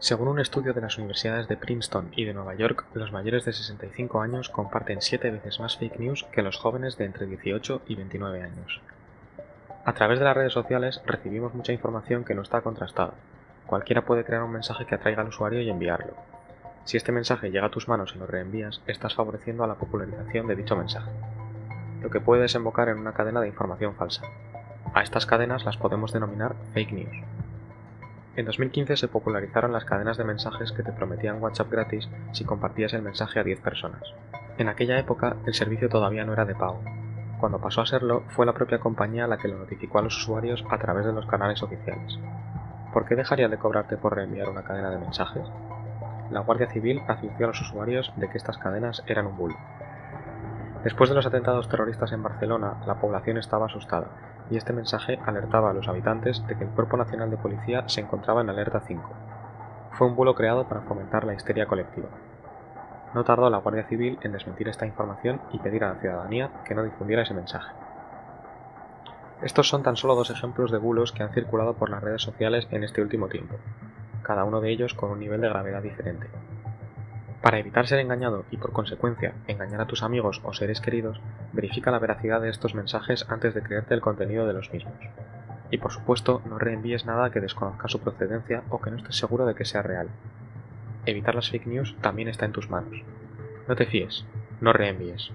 Según un estudio de las universidades de Princeton y de Nueva York, los mayores de 65 años comparten 7 veces más fake news que los jóvenes de entre 18 y 29 años. A través de las redes sociales recibimos mucha información que no está contrastada. Cualquiera puede crear un mensaje que atraiga al usuario y enviarlo. Si este mensaje llega a tus manos y lo reenvías, estás favoreciendo a la popularización de dicho mensaje, lo que puede desembocar en una cadena de información falsa. A estas cadenas las podemos denominar fake news. En 2015 se popularizaron las cadenas de mensajes que te prometían WhatsApp gratis si compartías el mensaje a 10 personas. En aquella época el servicio todavía no era de pago. Cuando pasó a serlo, fue la propia compañía la que lo notificó a los usuarios a través de los canales oficiales. ¿Por qué dejaría de cobrarte por reenviar una cadena de mensajes? La Guardia Civil advirtió a los usuarios de que estas cadenas eran un bulo. Después de los atentados terroristas en Barcelona, la población estaba asustada y este mensaje alertaba a los habitantes de que el Cuerpo Nacional de Policía se encontraba en alerta 5. Fue un bulo creado para fomentar la histeria colectiva. No tardó la Guardia Civil en desmentir esta información y pedir a la ciudadanía que no difundiera ese mensaje. Estos son tan solo dos ejemplos de bulos que han circulado por las redes sociales en este último tiempo, cada uno de ellos con un nivel de gravedad diferente. Para evitar ser engañado y por consecuencia engañar a tus amigos o seres queridos, verifica la veracidad de estos mensajes antes de creerte el contenido de los mismos. Y por supuesto, no reenvíes nada que desconozca su procedencia o que no estés seguro de que sea real. Evitar las fake news también está en tus manos. No te fíes, no reenvíes.